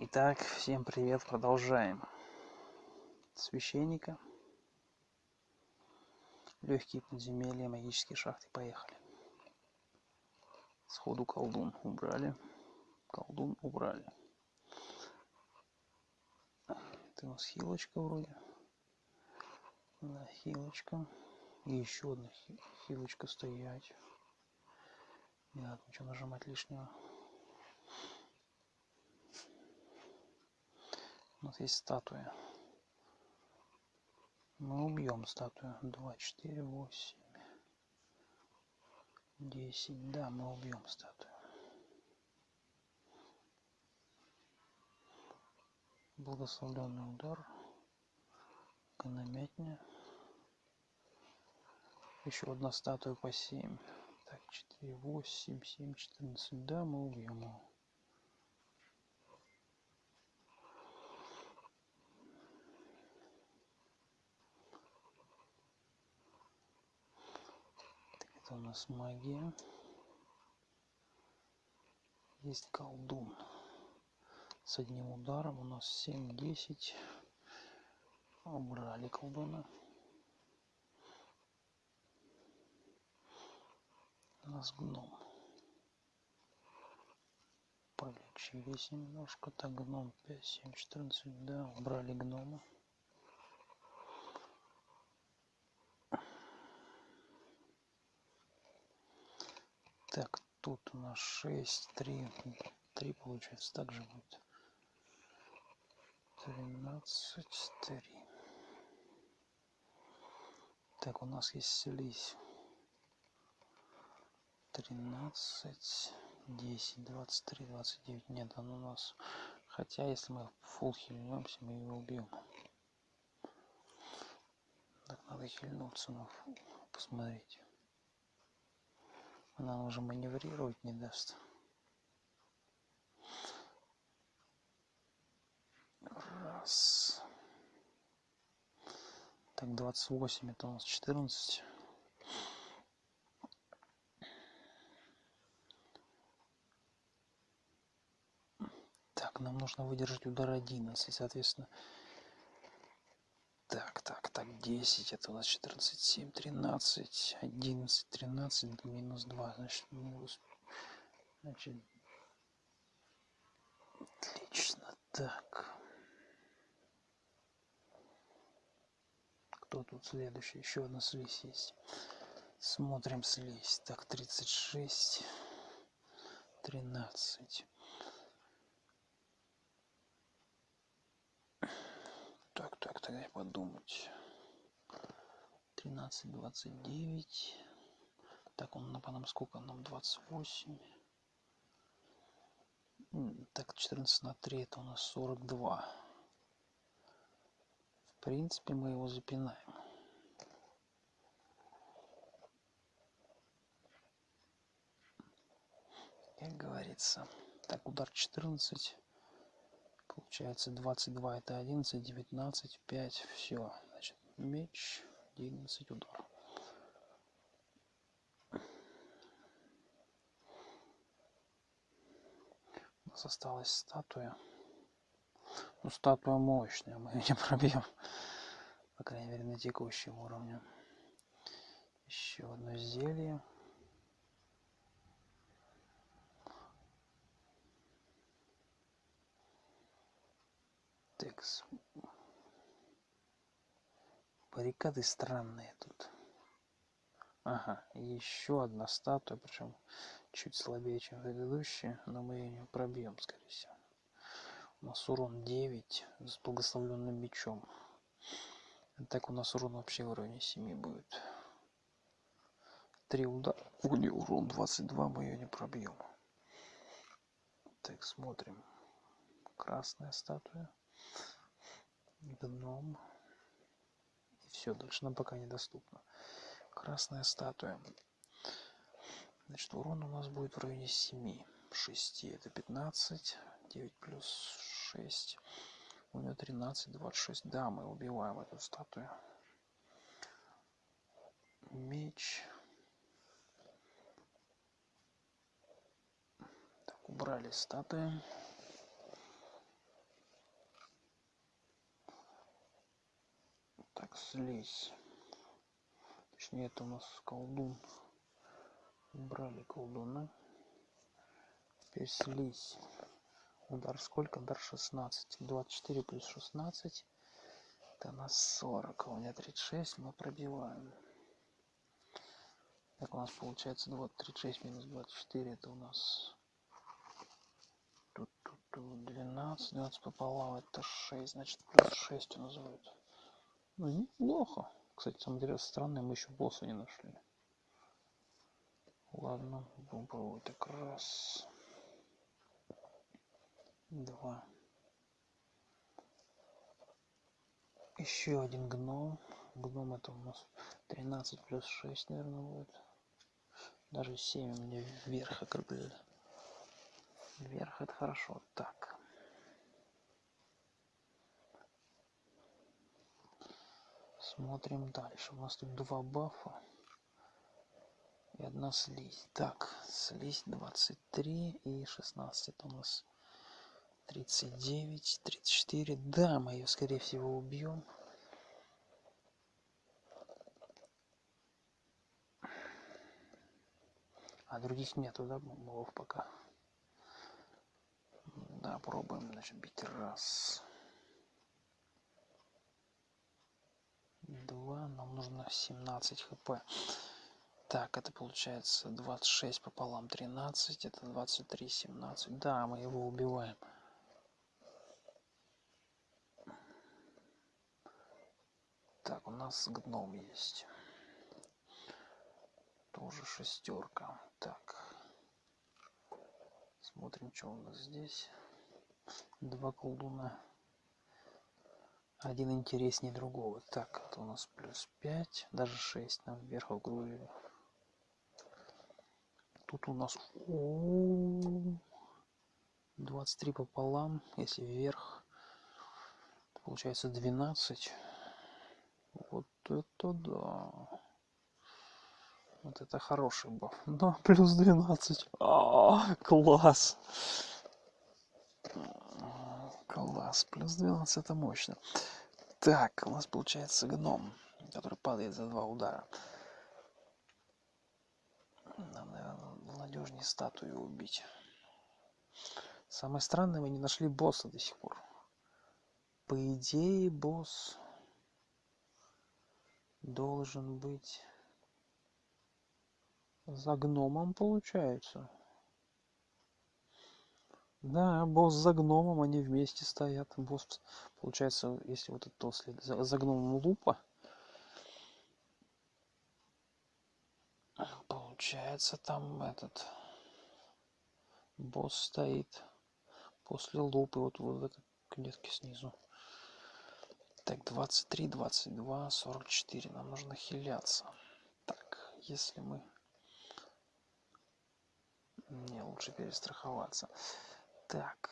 Итак, всем привет, продолжаем. Священника. Легкие подземелья, магические шахты, поехали. Сходу колдун убрали. Колдун убрали. Это у нас хилочка вроде. Да, хилочка. И еще одна хилочка стоять. Не надо ничего нажимать лишнего. У нас есть статуя. Мы убьем статую. 2, 4, 8, 10. Да, мы убьем статую. Благословленный удар. Гономятня. Еще одна статуя по 7. Так, 4, 8, 7, 14. Да, мы убьем его. Это у нас магия. Есть колдун. С одним ударом у нас 7-10. Убрали колдуна. У нас гном. Полечились немножко. Так, гном 5, 7, 14. Да, убрали гнома. Так, тут у нас 6, 3, 3 получается, также будет. 13, 3. Так, у нас есть слизь. 13, 10, 23, 29. Нет, он у нас... Хотя, если мы фул хильнемся, мы его убьем. Так, надо хильнуться на фул. Посмотреть. Она уже маневрировать не даст. Раз. Так, 28, это у нас 14. Так, нам нужно выдержать удар 11, соответственно. Так, так, так, 10, это у нас 14, 7, 13, 11, 13, минус 2, значит, минус, значит, отлично, так. Кто тут следующий? Еще одна слизь есть. Смотрим слизь. Так, 36, 13. Так, так, так, дай подумать. 13, 29. Так, он на нам сколько? Нам 28. Так, 14 на 3, это у нас 42. В принципе, мы его запинаем. Как говорится. Так, удар 14 получается 22 это 11 19 5 все значит меч 11 удар. У нас осталась статуя. Ну статуя мощная мы ее не пробьем по крайней мере на текущем уровне. Еще одно зелье Текс. Баррикады странные тут. Ага, еще одна статуя, причем чуть слабее, чем предыдущая, но мы ее не пробьем, скорее всего. У нас урон 9 с благословленным мечом. Так у нас урон вообще в уровне 7 будет. Три удара. Урон 22, мы ее не пробьем. Так, смотрим. Красная статуя гном и все дальше нам пока недоступно. Красная статуя. Значит урон у нас будет в районе 7 6 это 15 9 плюс 6 у нее 13 26 да мы убиваем эту статую. Меч. Так убрали статуи слизь. Точнее, это у нас колдун. Убрали колдуна. Теперь слизь. Удар сколько? Удар 16. 24 плюс 16. Это у нас 40. А у меня 36. Мы пробиваем. Так у нас получается 2, 36 минус 24. Это у нас тут, тут, тут 12. 12 пополам. Это 6. Значит плюс 6 у нас будет. Ну неплохо. Кстати, самое интересное, странное, мы еще босса не нашли. Ладно, будем пробовать так раз. Два. Еще один гном. Гном это у нас 13 плюс 6 наверное будет. Даже 7 у меня вверх округлили вверх это хорошо. Так смотрим дальше. У нас тут два бафа и одна слизь. Так слизь 23 и 16 это у нас тридцать девять тридцать четыре. Да мы ее скорее всего убьем а других нету да мобов пока? Да пробуем значит бить раз два нам нужно 17 хп так это получается 26 пополам 13 это 23 17 да мы его убиваем Так, у нас гном есть. Тоже шестерка. Так. Смотрим, что у нас здесь. Два колдуна. Один интереснее другого. Так, это у нас плюс 5, даже 6 нам вверх округлили. Тут у нас 23 пополам, если вверх, получается 12 вот это да. Вот это хороший баф. Да, плюс 12. А, класс. Класс. Плюс 12 это мощно. Так, у нас получается гном, который падает за два удара. Нам, наверное, надежнее статую убить. Самое странное, мы не нашли босса до сих пор. По идее, босс должен быть за гномом получается да босс за гномом они вместе стоят босс получается если вот это след за, за гномом лупа получается там этот босс стоит после лупы вот, вот в этой клетке снизу так, 23, 22, 44. Нам нужно хиляться. Так, если мы... Не, лучше перестраховаться. Так.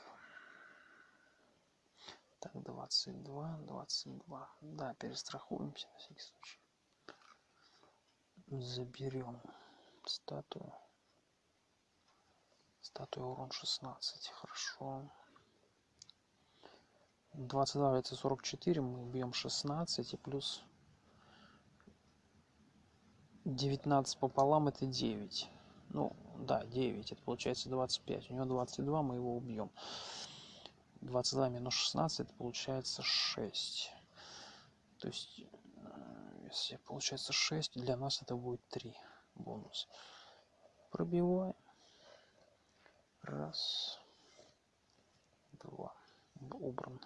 Так, 22, 22. Да, перестрахуемся на всякий случай. Заберем статую. Статуя урон 16. Хорошо. 22 это 44 мы убьем 16 и плюс 19 пополам это 9 ну да 9 это получается 25 у него 22 мы его убьем. 22 минус 16 это получается 6 то есть э, если получается 6 для нас это будет 3 бонус. Пробиваем. Раз. Два. Убран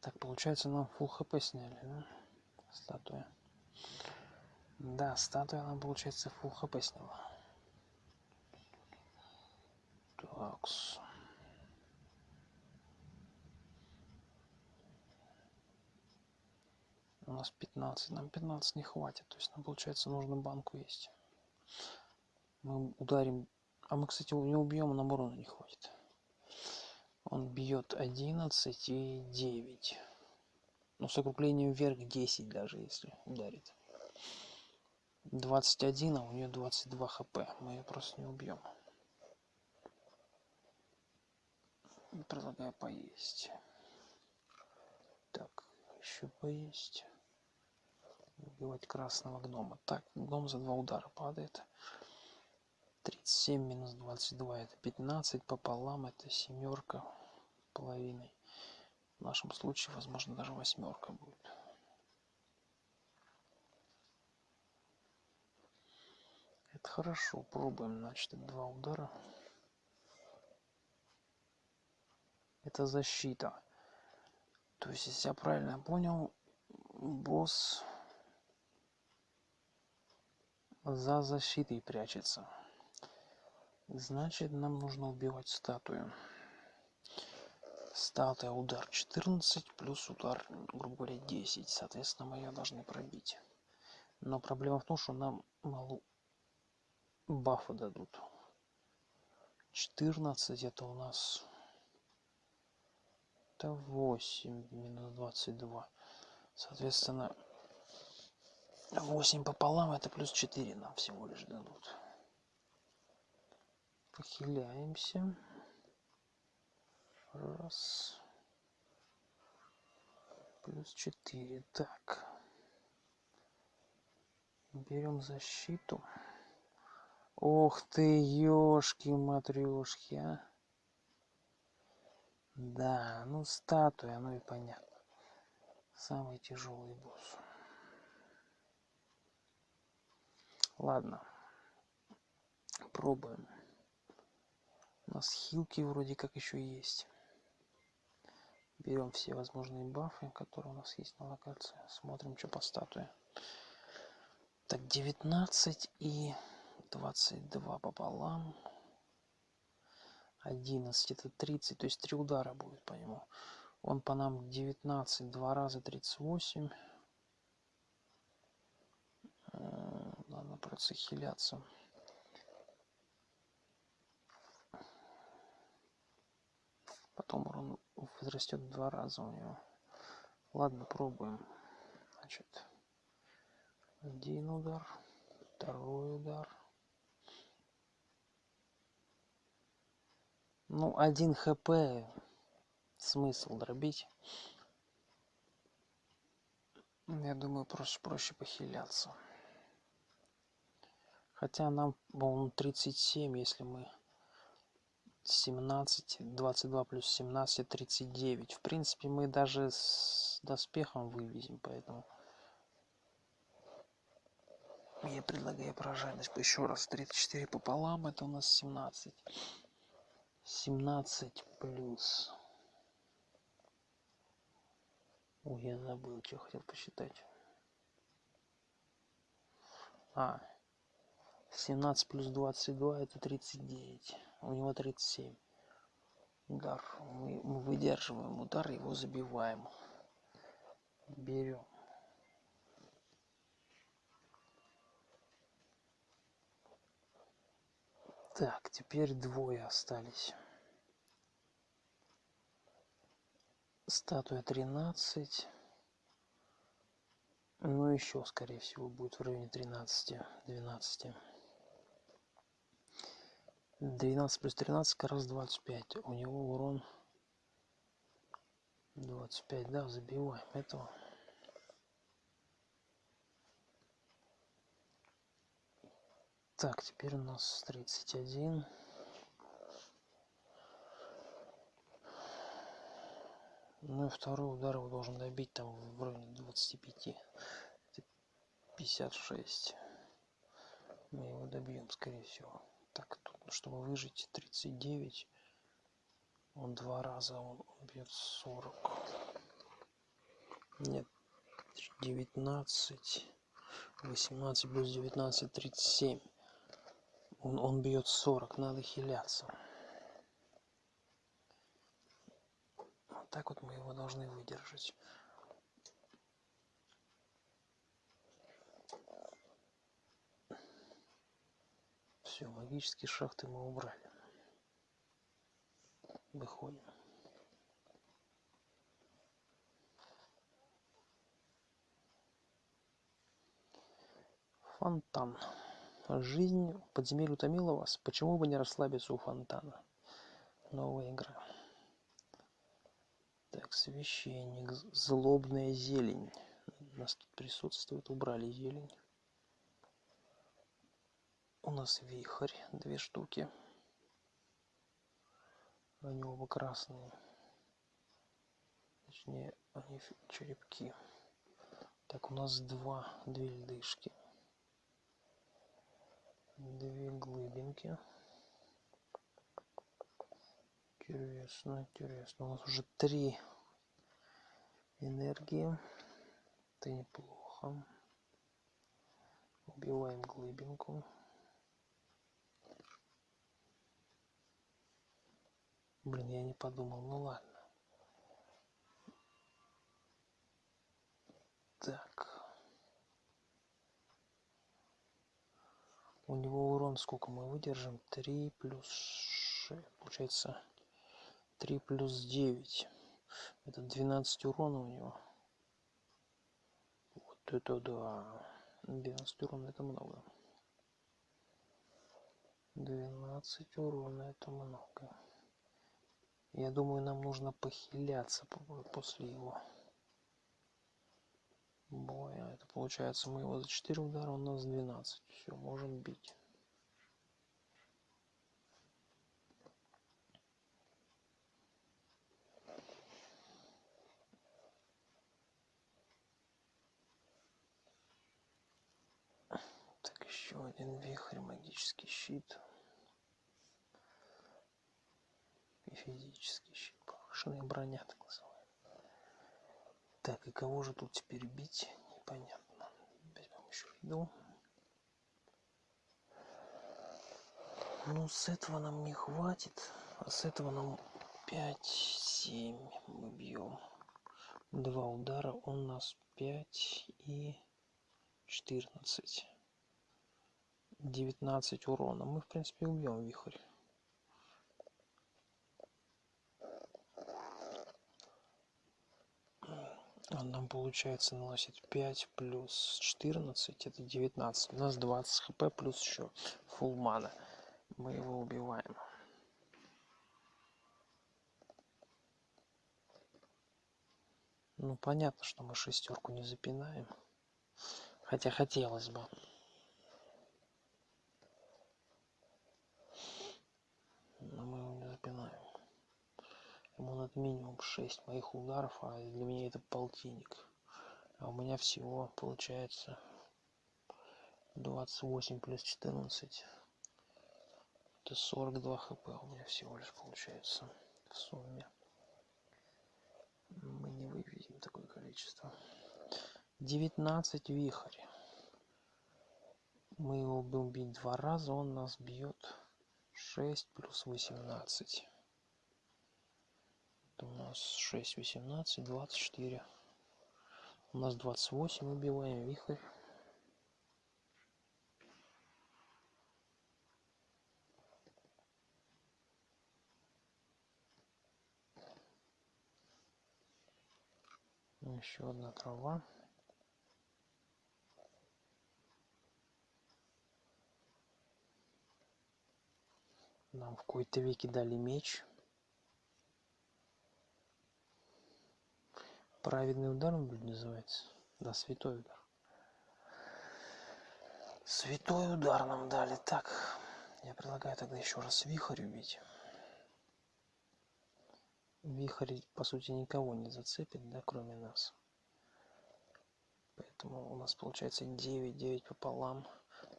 Так, получается, нам full хп сняли, да? Статуя. Да, статуя нам, получается, full хп сняла. Такс. У нас 15. Нам 15 не хватит. То есть нам, получается, нужно банку есть. Мы ударим... А мы, кстати, не убьем, нам урона не хватит он бьет одиннадцать и девять ну с округлением вверх десять даже если ударит двадцать один а у нее двадцать два хп мы ее просто не убьем предлагаю поесть еще поесть. Убивать красного гнома. Так, гном за два удара падает. 37 минус 22 это 15 пополам это семерка половиной в нашем случае возможно даже восьмерка будет это хорошо пробуем значит два удара это защита то есть если я правильно понял босс за защитой прячется Значит, нам нужно убивать статую. Статуя удар 14 плюс удар, грубо говоря, 10. Соответственно, мы ее должны пробить. Но проблема в том, что нам мало бафа дадут. 14 это у нас... Это 8 минус 22. Соответственно, 8 пополам это плюс 4 нам всего лишь дадут похиляемся. Раз. Плюс четыре. Так. Берем защиту. Ох ты, ёшки матрешки, а. Да, ну статуя, ну и понятно. Самый тяжелый босс. Ладно. Пробуем. У нас хилки вроде как еще есть. Берем все возможные бафы, которые у нас есть на локации. Смотрим, что по статуе. Так, 19 и 22 пополам. 11 это 30, то есть 3 удара будет по нему. Он по нам 19, 2 раза 38. Надо просто хиляться. потом урон возрастет в два раза у него ладно пробуем значит один удар второй удар ну один хп смысл дробить. Я думаю проще проще похиляться. Хотя нам по-моему 37 если мы семнадцать двадцать два плюс семнадцать тридцать девять. В принципе мы даже с доспехом вывезем поэтому я предлагаю прожарность еще раз. 34 пополам это у нас 17 17 плюс. Ой я забыл что хотел посчитать. А 17 плюс 22 это 39 у него 37 удар. Мы, мы выдерживаем удар его забиваем. Берем так теперь двое остались. Статуя 13 ну еще скорее всего будет в районе 13 12 12 плюс 13 как раз 25 у него урон 25 да забиваем этого так теперь у нас 31 ну и второй удар его должен добить там в районе 25 56 мы его добьем скорее всего. Так тут чтобы выжить 39 он два раза он бьет 40 нет 19 18 плюс 19 37 он, он бьет 40 надо хиляться. Вот так вот мы его должны выдержать. Все магические шахты мы убрали. Выходим. Фонтан жизнь подземелья утомила вас почему бы не расслабиться у фонтана новая игра Так, священник, злобная зелень. У нас тут присутствует, убрали зелень. У нас вихрь, две штуки. Они оба красные. Точнее, они черепки. Так, у нас два, две льдышки. Две глыбинки. Интересно, интересно. У нас уже три энергии. Это неплохо. Убиваем глыбинку. Блин, я не подумал. Ну ладно. Так. У него урон сколько мы выдержим? 3 плюс 6. Получается 3 плюс 9. Это 12 урона у него. Вот это да. 12 урона это много. 12 урона это много. Я думаю, нам нужно похиляться после его боя. Это получается мы его за 4 удара, у нас 12. Все, можем бить. Так, еще один вихрь, магический щит. И физический щит. Повышенная броня, так называемая. Так, и кого же тут теперь бить? Непонятно. Возьмем еще еду. Ну, с этого нам не хватит. А с этого нам 5-7 мы бьем. Два удара у нас 5 и 14. 19 урона. Мы, в принципе, убьем вихрь. Он нам, получается, наносит 5 плюс 14, это 19. У нас 20 хп плюс еще фулл мана. Мы его убиваем. Ну, понятно, что мы шестерку не запинаем. Хотя хотелось бы. Но мы его не запинаем. Ему надо минимум 6 моих ударов, а для меня это полтинник. А у меня всего получается 28 плюс 14. Это 42 хп у меня всего лишь получается в сумме. Мы не выведем такое количество. 19 вихрь. Мы его будем бить два раза, он нас бьет 6 плюс 18. У нас 6, 18, 24. У нас 28, убиваем вихрь. Еще одна трава. Нам в какой-то веке дали меч. Праведный удар будет называется. Да, святой удар. Святой удар нам дали. Так, я предлагаю тогда еще раз вихрь убить. Вихрь, по сути, никого не зацепит, да, кроме нас. Поэтому у нас получается 9, 9 пополам.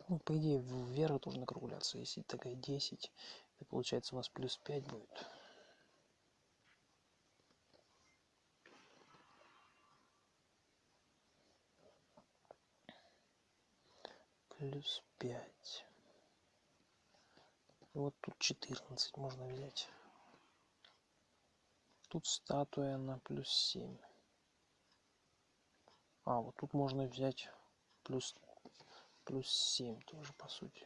Ну, по идее, вверх должен округляться. Если такая 10, то получается у нас плюс 5 будет. Плюс 5. Вот тут 14 можно взять. Тут статуя на плюс 7. А, вот тут можно взять плюс, плюс 7 тоже, по сути.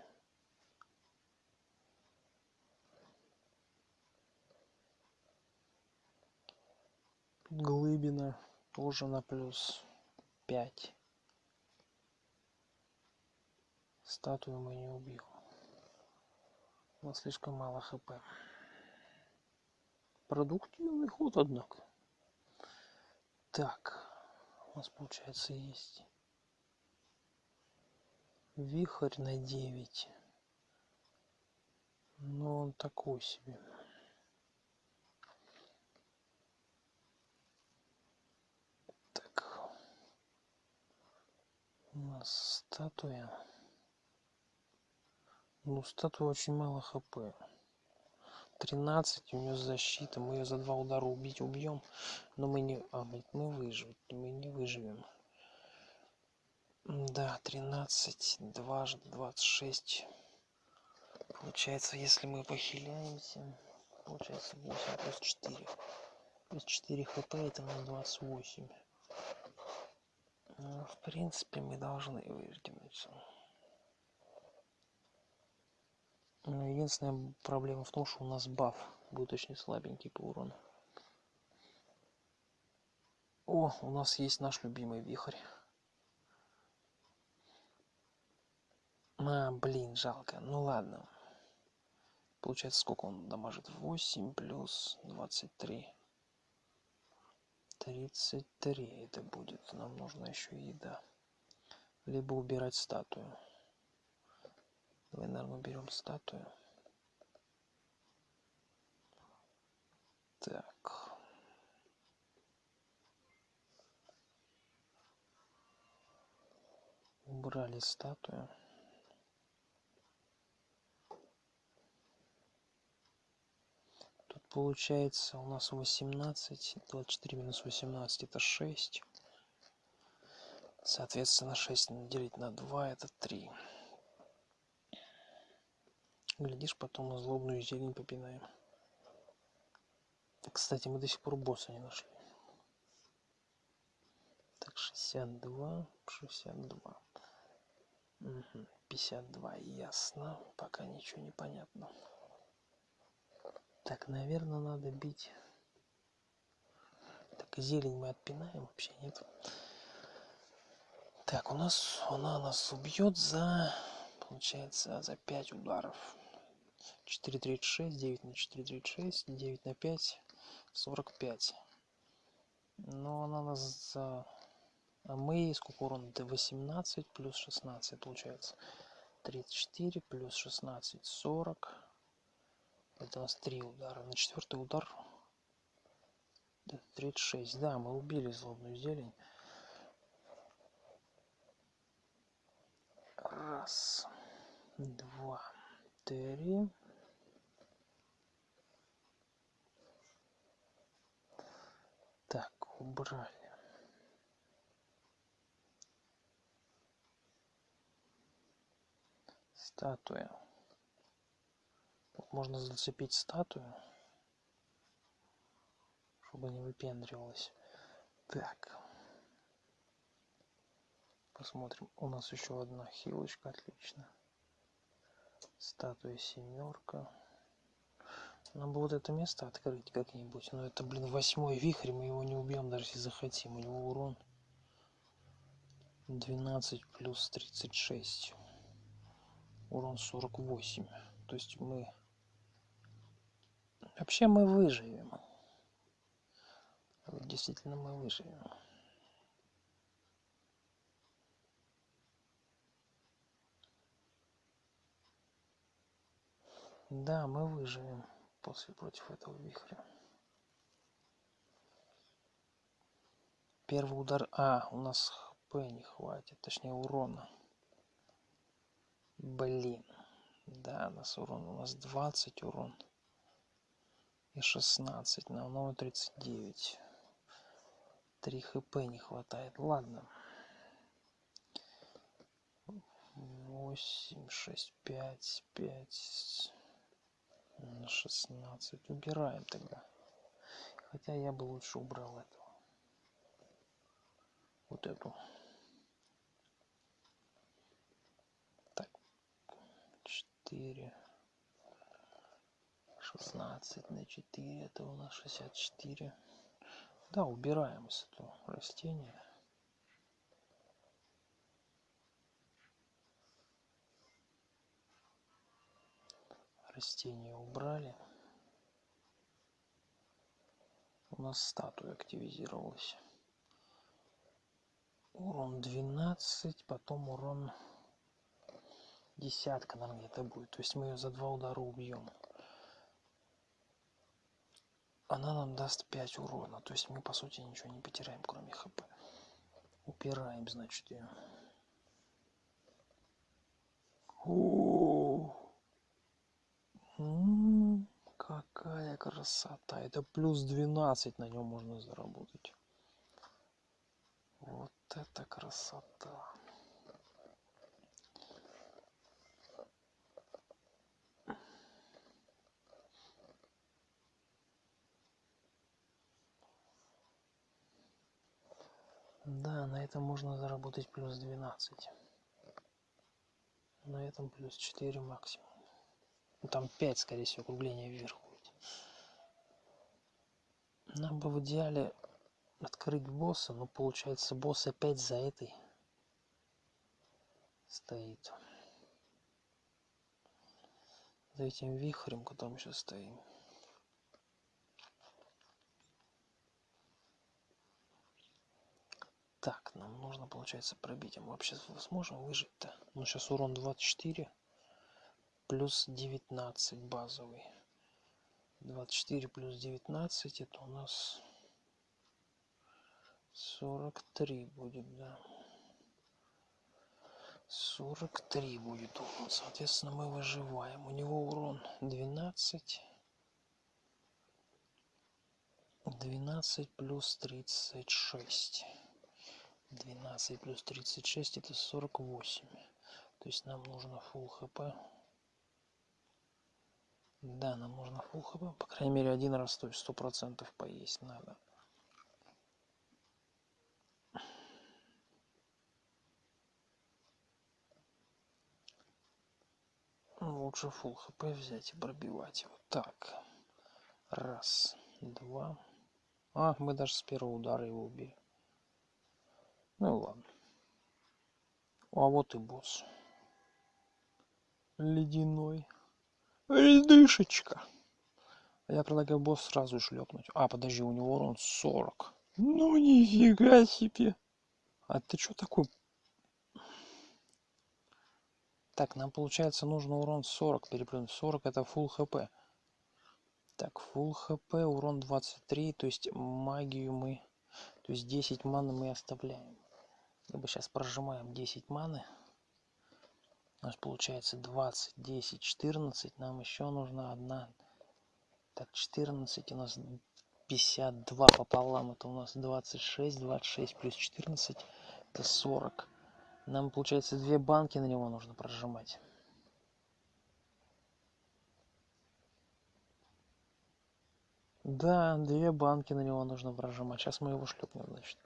Глыбина тоже на плюс 5. Статую мы не убьем. У нас слишком мало хп. Продуктивный ход, однако. Так, у нас получается есть вихрь на 9. Но он такой себе. Так. У нас статуя. Ну, статуя очень мало хп. 13, у нее защита. Мы ее за два удара убить убьем. Но мы не... А, мы, мы выживем. Мы не выживем. Да, 13, дважды 26. Получается, если мы похиляемся, получается 8 плюс 4. Плюс 4 хп, это у нас 28. Ну, в принципе, мы должны выдвинуться. Но единственная проблема в том, что у нас баф будет очень слабенький по урону. О, у нас есть наш любимый вихрь. А, блин, жалко. Ну ладно. Получается, сколько он дамажит? 8 плюс 23. 33 это будет. Нам нужна еще еда. Либо убирать статую. Давай, наверное, уберем статую. Так. Убрали статую. получается у нас 18 24 минус 18 это 6 соответственно 6 делить на 2 это 3 глядишь потом злобную зелень попинаем кстати мы до сих пор босса не нашли так 62 62 угу, 52 ясно пока ничего не понятно так, наверное, надо бить. Так, зелень мы отпинаем, вообще нет. Так, у нас она нас убьет за, получается, за 5 ударов. 4.36, 9 на 4.36, 9 на 5, 45. Но она нас за... А мы урона? До 18 плюс 16 получается. 34 плюс 16, 40. Это у нас три удара. На четвертый удар 36. Да, мы убили злобную зелень. Раз, два, три. Так, убрали. Статуя можно зацепить статую, чтобы не выпендривалась. Так. Посмотрим. У нас еще одна хилочка, отлично. Статуя семерка. Нам бы вот это место открыть как-нибудь. Но это, блин, восьмой вихрь, мы его не убьем, даже если захотим. У него урон 12 плюс 36. Урон 48. То есть мы Вообще мы выживем. Действительно мы выживем. Да, мы выживем после против этого вихря. Первый удар... А, у нас хп не хватит, точнее урона. Блин. Да, у нас урон, у нас 20 урон и 16 на новый 39 3 хп не хватает ладно 8 6 5 5 16 убираем тогда хотя я бы лучше убрал этого вот эту. Так. 4 16 на 4 это у нас 64 да убираем с этого растения растения убрали у нас статуя активизировалась урон 12, потом урон десятка, наверное, где-то будет. То есть мы ее за два удара убьем. Она нам даст 5 урона. То есть мы, по сути, ничего не потеряем, кроме хп. Упираем, значит, ее. О, какая красота! Это плюс 12 на нем можно заработать. Вот это красота! Да, на этом можно заработать плюс 12. На этом плюс 4 максимум. Ну, там 5, скорее всего, округление вверх будет. Нам бы в идеале открыть босса, но получается босс опять за этой стоит. За этим вихрем, которым сейчас стоим. Так, нам нужно, получается, пробить. А мы вообще сможем выжить-то? Ну, сейчас урон 24 плюс 19 базовый. 24 плюс 19 это у нас 43 будет, да. 43 будет урон. Соответственно, мы выживаем. У него урон 12. 12 плюс 36. 12 плюс 36 это 48 то есть нам нужно full хп да нам нужно хп по крайней мере один раз то есть сто процентов поесть надо лучше full хп взять и пробивать вот так раз два а мы даже с первого удара его убили ну ладно. А вот и босс. Ледяной. Ледышечка. Я предлагаю босс сразу шлепнуть. А, подожди, у него урон 40. Ну нифига себе. А ты что такой? Так, нам получается нужно урон 40 переплюнуть. 40 это full хп. Так, full хп, урон 23, то есть магию мы... То есть 10 маны мы оставляем либо сейчас прожимаем 10 маны у нас получается 20 10 14 нам еще нужна одна. Так 14 у нас 52 пополам. Это у нас 26 26 плюс 14 это 40 нам получается две банки на него нужно прожимать. Да две банки на него нужно прожимать. Сейчас мы его шлепнем значит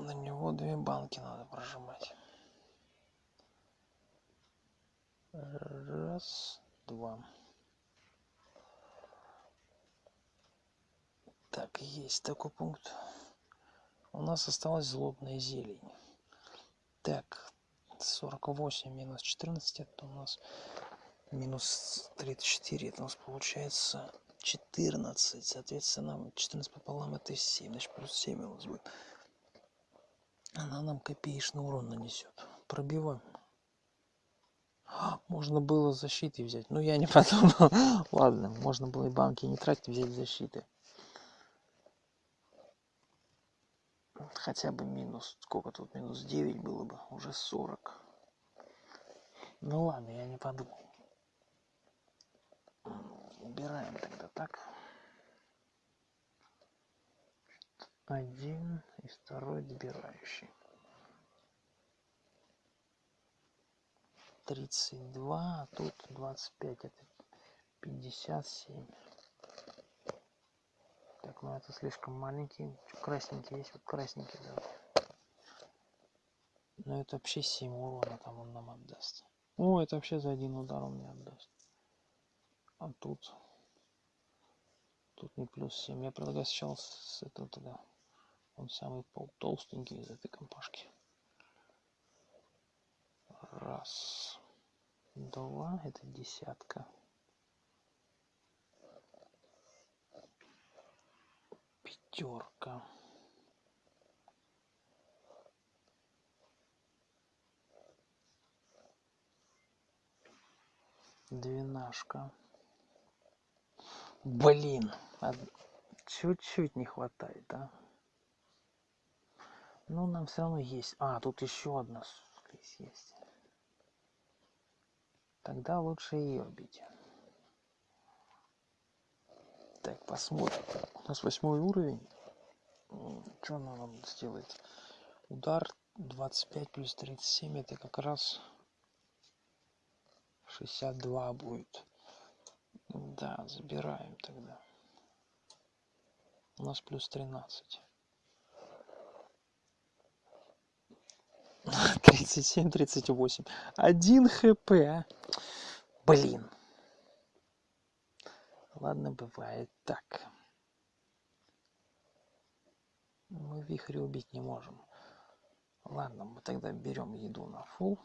на него две банки надо прожимать. Раз два. Так есть такой пункт. У нас осталась злобная зелень. Так 48 минус 14 это у нас минус 34 это у нас получается 14 соответственно 14 пополам это 7 значит плюс 7 у нас будет она нам копеечный урон нанесет. Пробиваем. Можно было защиты взять но я не подумал. Ладно можно было и банки не тратить взять защиты. Хотя бы минус сколько тут минус 9 было бы уже 40 ну ладно я не подумал. Убираем тогда так один и второй добирающий. Тридцать два, а тут двадцать пять, это пятьдесят семь. Так, ну это слишком маленький. Красненький есть, вот красненький давай. Ну это вообще 7 урона там он нам отдаст. О, это вообще за один удар он мне отдаст. А тут... Тут не плюс 7. Я предлагаю сначала с этого тогда он самый толстенький из этой компашки. Раз, два, это десятка. Пятерка. Двенашка. Блин, чуть-чуть не хватает, да? Ну, нам все равно есть. А, тут еще одна слизь есть. Тогда лучше ее бить. Так, посмотрим. У нас восьмой уровень. Что она нам сделает? Удар 25 плюс 37 это как раз 62 будет. Да, забираем тогда. У нас плюс 13. 37, 38. Один хп. Блин. Ладно, бывает так. Мы вихрь убить не можем. Ладно, мы тогда берем еду на фул.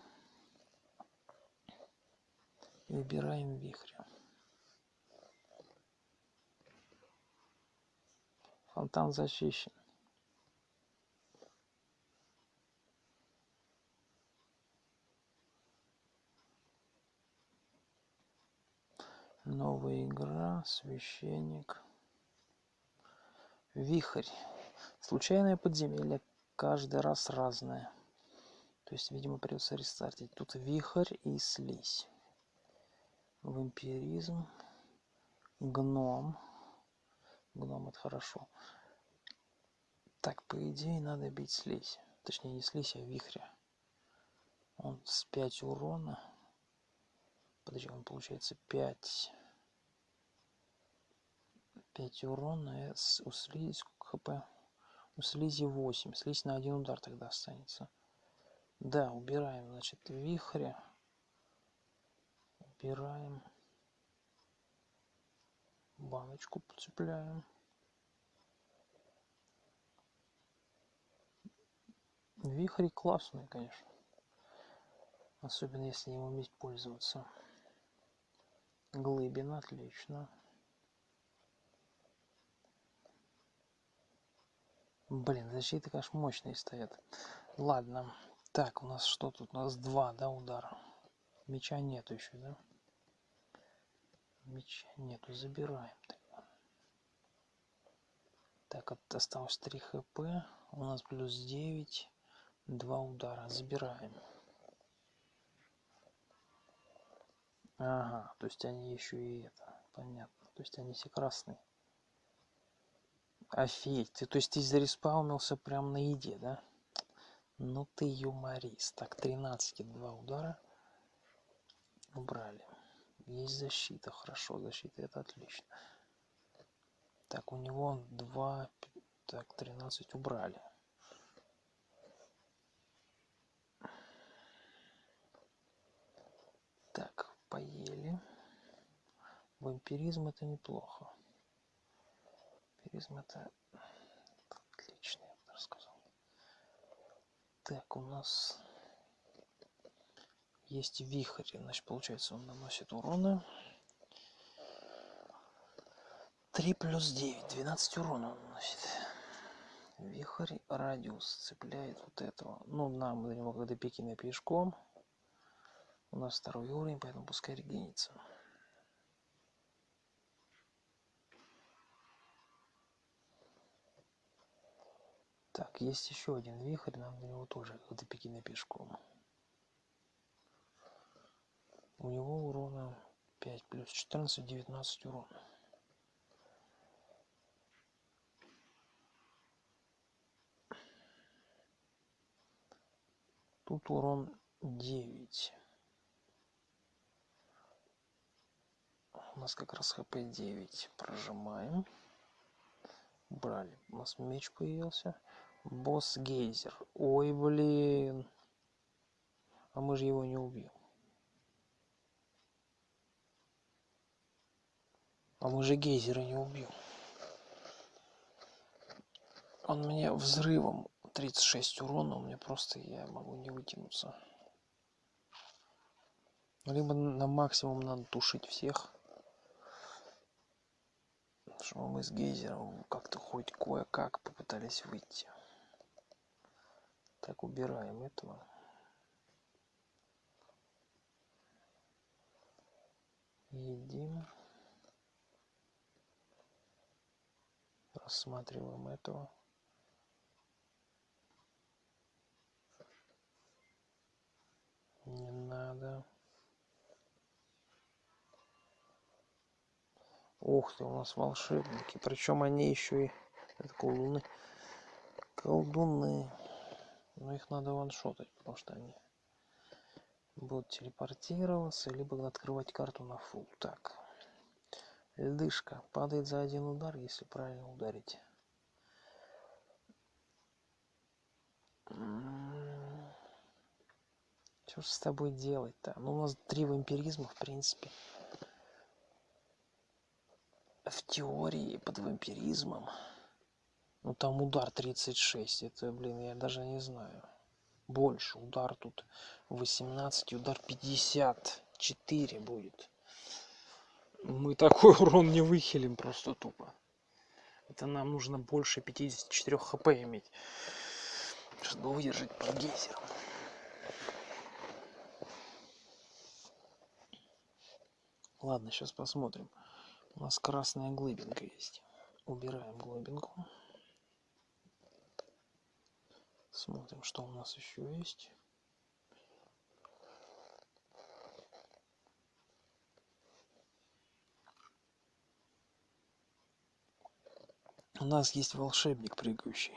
И убираем вихрь. Фонтан защищен. Новая игра, священник. Вихрь. Случайное подземелье. Каждый раз разное. То есть, видимо, придется рестартить. Тут вихрь и слизь. Вампиризм. Гном. Гном это хорошо. Так, по идее, надо бить слизь. Точнее, не слизь, а вихря. Он с 5 урона. Подожди, он получается 5 5 урона у слизи сколько хп? У слизи 8 слизь на один удар тогда останется. Да убираем значит вихря убираем. Баночку подцепляем. Вихри классные конечно. Особенно если им уметь пользоваться глыбин отлично Блин, защиты, конечно, мощные стоят. Ладно. Так, у нас что тут? У нас два, да, удара. Меча нету еще, да? Меча нету, забираем. Так, осталось 3 хп. У нас плюс 9. Два удара. Забираем. Ага, то есть они еще и это. Понятно. То есть они все красные. Офигеть, ты, то есть ты зареспаунился прям на еде, да? Ну ты юморист. Так, 13 два удара. Убрали. Есть защита, хорошо, защита, это отлично. Так, у него 2, так, 13 убрали. Так, поели. Вампиризм это неплохо вампиризм это отлично, я бы сказал. Так, у нас есть вихрь, значит, получается, он наносит урона. 3 плюс 9, 12 урона он наносит. Вихрь, радиус цепляет вот этого. Ну, нам до него, когда пикина пешком, у нас второй уровень, поэтому пускай регенится. Так, есть еще один вихрь, нам до него тоже до Пекина пешком. У него урона 5 плюс 14, 19 урона. Тут урон 9. У нас как раз хп 9. Прожимаем. Брали. У нас меч появился. Босс Гейзер. Ой, блин. А мы же его не убьем. А мы же Гейзера не убьем. Он мне взрывом 36 урона, у меня просто я могу не вытянуться. Либо на максимум надо тушить всех. Что мы с гейзером как-то хоть кое-как попытались выйти. Так, убираем этого. Едим. Рассматриваем этого. Не надо. Ух ты, у нас волшебники. Причем они еще и... Это колдуны. Колдуны. Но их надо ваншотать, потому что они будут телепортироваться, либо открывать карту на фул. Так. Льдышка падает за один удар, если правильно ударить. Что ж с тобой делать-то? Ну, у нас три вампиризма, в принципе. В теории под вампиризмом. Ну, там удар 36. Это, блин, я даже не знаю. Больше. Удар тут 18, удар 54 будет. Мы такой урон не выхилим просто тупо. Это нам нужно больше 54 хп иметь, чтобы выдержать под гейзером. Ладно, сейчас посмотрим. У нас красная глыбинка есть. Убираем глыбинку. Смотрим, что у нас еще есть. У нас есть волшебник прыгающий.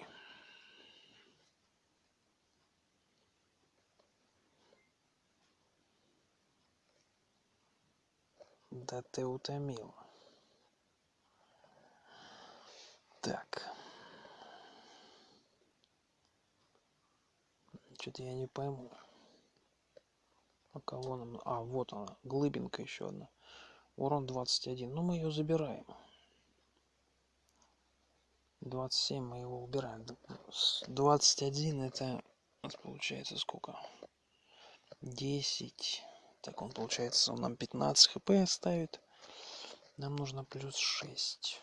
Да ты утомил. Так. Что-то я не пойму. А кого нам... А, вот она. Глыбинка еще одна. Урон 21. Ну, мы ее забираем. 27 мы его убираем. 21 это получается сколько? 10. Так, он получается, он нам 15 хп оставит. Нам нужно плюс 6.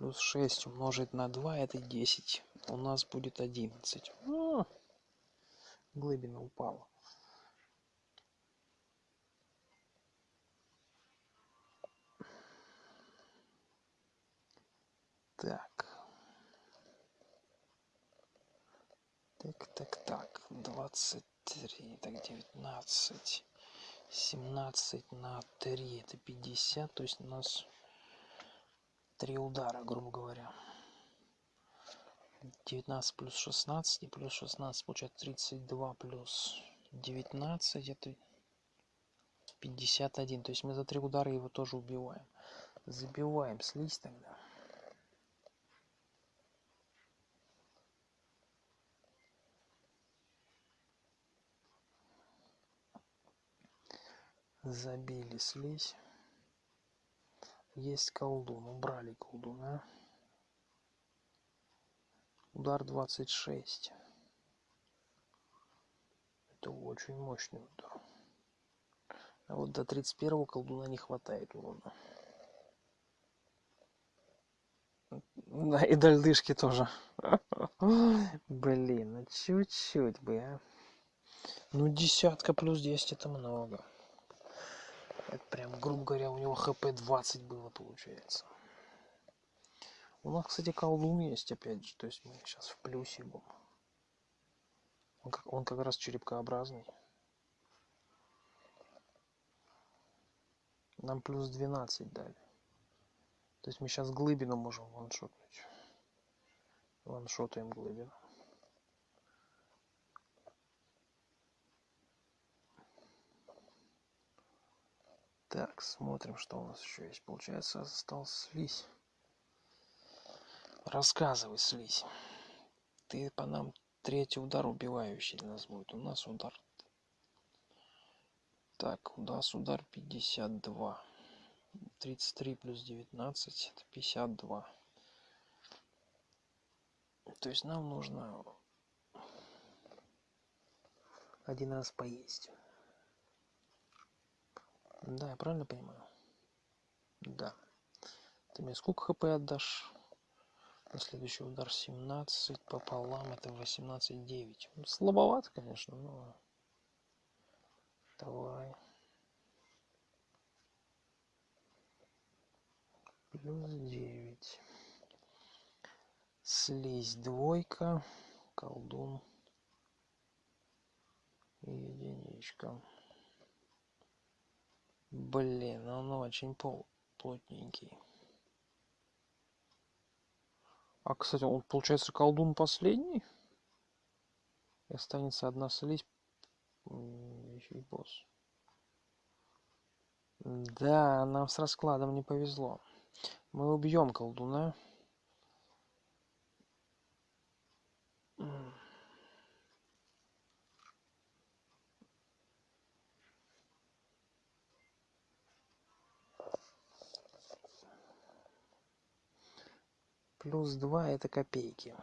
Плюс 6 умножить на 2 это 10. У нас будет 11. О, глыбина упала. Так. Так, так, так. 23, так, 19. 17 на 3, это 50. То есть у нас три удара, грубо говоря. 19 плюс 16 и плюс 16 получается 32 плюс 19 это 51 то есть мы за три удара его тоже убиваем. Забиваем слизь тогда. Забили слизь есть колдун убрали колдуна. Удар 26 это очень мощный удар. А вот до 31 колдуна не хватает урона. Да и до льдышки тоже. Блин ну чуть-чуть бы а. Ну десятка плюс 10 это много это прям, грубо говоря, у него хп 20 было, получается. У нас, кстати, колдун есть, опять же. То есть мы сейчас в плюсе будем. Он как, он как раз черепкообразный. Нам плюс 12 дали. То есть мы сейчас глыбину можем ваншотнуть. Ваншотаем глыбину. Так, смотрим, что у нас еще есть. Получается, остался слизь. Рассказывай, слизь. Ты по нам третий удар убивающий для нас будет. У нас удар. Так, у нас удар 52. 33 плюс 19 это 52. То есть нам нужно один раз поесть. Да, я правильно понимаю? Да. Ты мне сколько хп отдашь? На следующий удар 17 пополам, это 18-9. Ну, слабовато, конечно, но... Давай. Плюс 9. Слизь двойка, колдун и единичка. Блин, он очень плотненький. А, кстати, он, получается, колдун последний? И останется одна слизь. Еще и босс. Да, нам с раскладом не повезло. Мы убьем колдуна. Плюс 2 это копейки.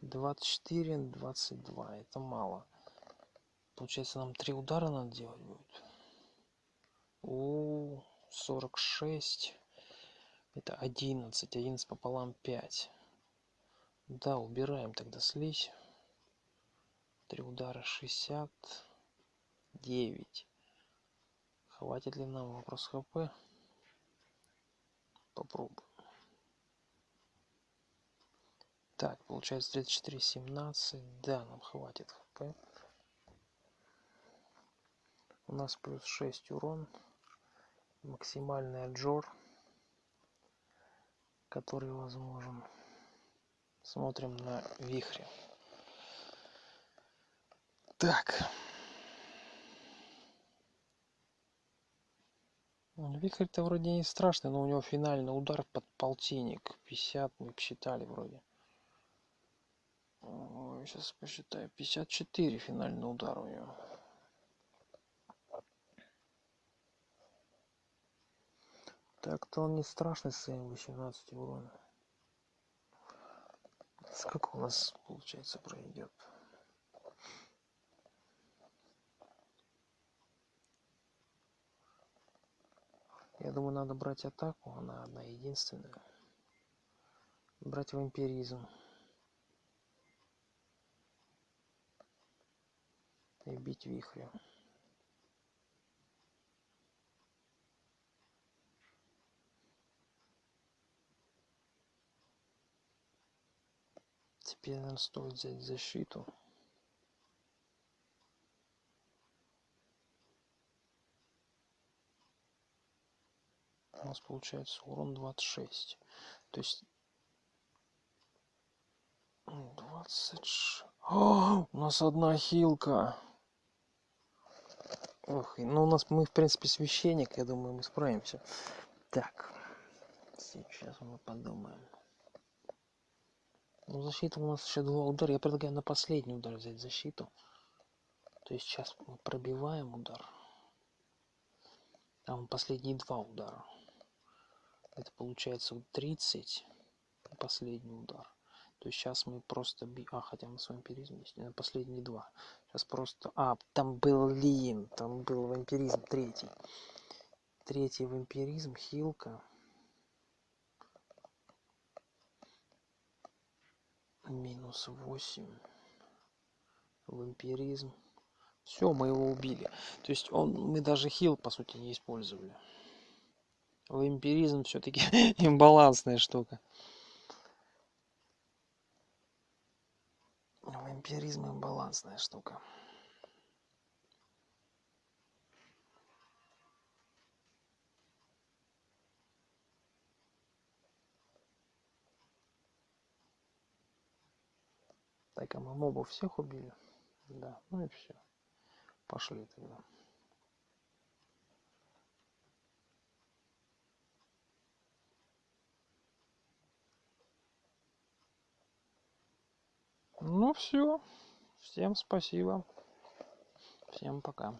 24, 22. Это мало. Получается, нам три удара надо делать будет. У 46. Это 11. 11 пополам 5. Да, убираем тогда слизь. Три удара 69. Хватит ли нам вопрос хп? Попробуем. Так, получается 34, 17. Да, нам хватит хп. У нас плюс 6 урон. Максимальный отжор, который возможен. Смотрим на вихре. Так. Вихрь-то вроде не страшный, но у него финальный удар под полтинник. 50 мы посчитали вроде. Сейчас посчитаю. 54 финальный удар у него. Так-то он не страшный с своим 18 урона. Сколько у нас, получается, пройдет? Я думаю, надо брать атаку. Она одна единственная. Брать вампиризм. И бить вихрем. Теперь, наверное, стоит взять защиту. У нас получается урон 26. То есть 26. О, у нас одна хилка. Ох, ну у нас мы в принципе священник, я думаю, мы справимся. Так, сейчас мы подумаем. Ну, защита у нас еще два удара. Я предлагаю на последний удар взять защиту. То есть сейчас мы пробиваем удар. Там последние два удара. Это получается 30. Последний удар. То есть сейчас мы просто... Би... А, хотя мы с вампиризм есть. На последние два. Сейчас просто... А, там был Лин. Там был вампиризм третий. Третий вампиризм. Хилка. Минус восемь. Вампиризм. Все, мы его убили. То есть он, мы даже хил, по сути, не использовали. Вампиризм все-таки имбалансная штука. Вампиризм и балансная штука. Так, а мы мобов всех убили? Да, ну и все. Пошли тогда. Ну все. Всем спасибо. Всем пока.